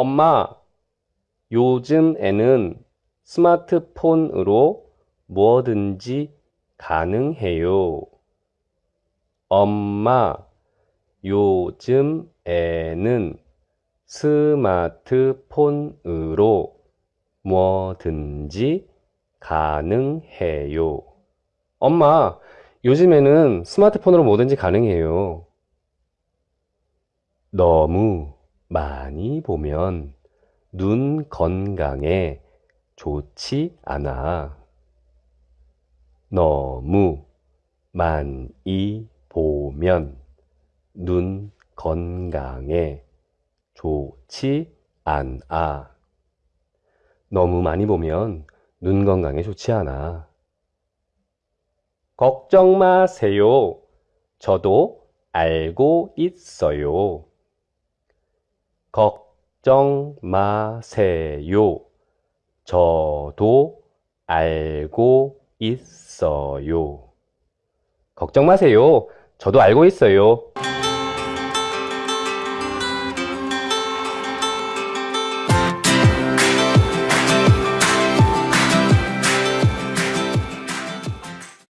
엄마, 요즘 애는 스마트폰으로 뭐든지 가능해요. 엄마, 요즘 애는 스마트폰으로 뭐든지 가능해요. 엄마, 요즘에는 스마트폰으로 뭐든지 가능해요. 너무 많이 보면 눈 건강에 좋지 않아. 너무 많이 보면 눈 건강에 좋지 않아. 너무 많이 보면 눈 건강에 좋지 않아. 걱정 마세요. 저도 알고 있어요. 걱정 마세요. 저도 알고 있어요. 걱정 마세요. 저도 알고 있어요.